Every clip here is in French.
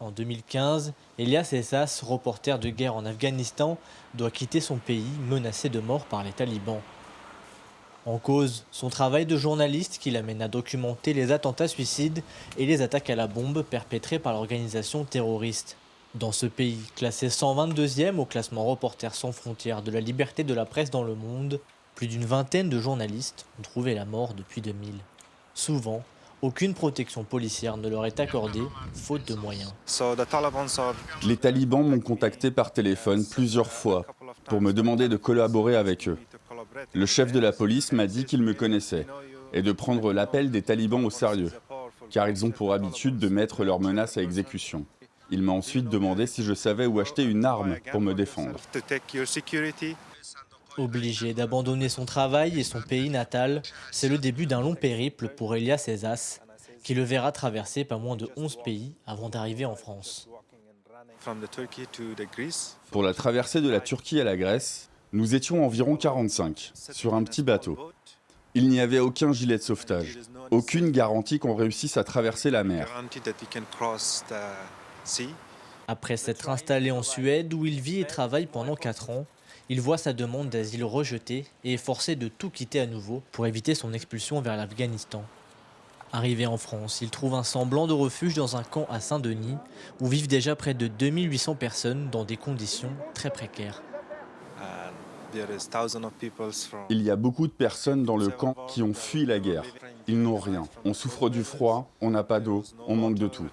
En 2015, Elias Essas, reporter de guerre en Afghanistan, doit quitter son pays menacé de mort par les talibans. En cause, son travail de journaliste qui l'amène à documenter les attentats suicides et les attaques à la bombe perpétrées par l'organisation terroriste. Dans ce pays, classé 122e au classement Reporters sans frontières de la liberté de la presse dans le monde, plus d'une vingtaine de journalistes ont trouvé la mort depuis 2000. Souvent, aucune protection policière ne leur est accordée, faute de moyens. Les talibans m'ont contacté par téléphone plusieurs fois pour me demander de collaborer avec eux. Le chef de la police m'a dit qu'il me connaissait et de prendre l'appel des talibans au sérieux, car ils ont pour habitude de mettre leurs menaces à exécution. Il m'a ensuite demandé si je savais où acheter une arme pour me défendre. Obligé d'abandonner son travail et son pays natal, c'est le début d'un long périple pour Elias Ezas, qui le verra traverser pas moins de 11 pays avant d'arriver en France. Pour la traversée de la Turquie à la Grèce, nous étions environ 45, sur un petit bateau. Il n'y avait aucun gilet de sauvetage, aucune garantie qu'on réussisse à traverser la mer. Après s'être installé en Suède où il vit et travaille pendant 4 ans, il voit sa demande d'asile rejetée et est forcé de tout quitter à nouveau pour éviter son expulsion vers l'Afghanistan. Arrivé en France, il trouve un semblant de refuge dans un camp à Saint-Denis où vivent déjà près de 2800 personnes dans des conditions très précaires. Il y a beaucoup de personnes dans le camp qui ont fui la guerre. Ils n'ont rien. On souffre du froid, on n'a pas d'eau, on manque de tout.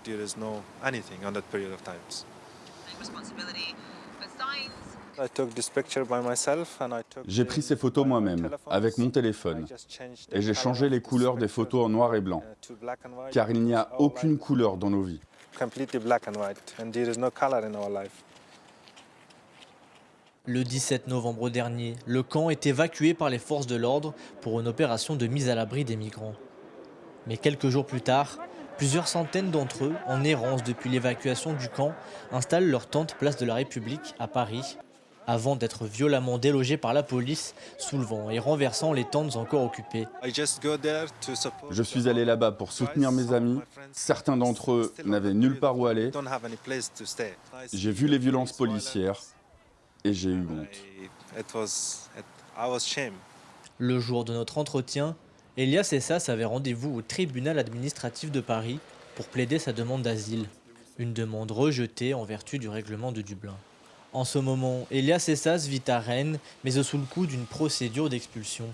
J'ai pris ces photos moi-même, avec mon téléphone, et j'ai changé les couleurs des photos en noir et blanc, car il n'y a aucune couleur dans nos vies. Le 17 novembre dernier, le camp est évacué par les forces de l'ordre pour une opération de mise à l'abri des migrants. Mais quelques jours plus tard, plusieurs centaines d'entre eux, en errance depuis l'évacuation du camp, installent leur tente place de la République à Paris, avant d'être violemment délogés par la police, soulevant et renversant les tentes encore occupées. Je suis allé là-bas pour soutenir mes amis. Certains d'entre eux n'avaient nulle part où aller. J'ai vu les violences policières et j'ai eu honte. Le jour de notre entretien, Elias Essas avait rendez-vous au tribunal administratif de Paris pour plaider sa demande d'asile, une demande rejetée en vertu du règlement de Dublin. En ce moment, Elias Essas vit à Rennes, mais sous le coup d'une procédure d'expulsion.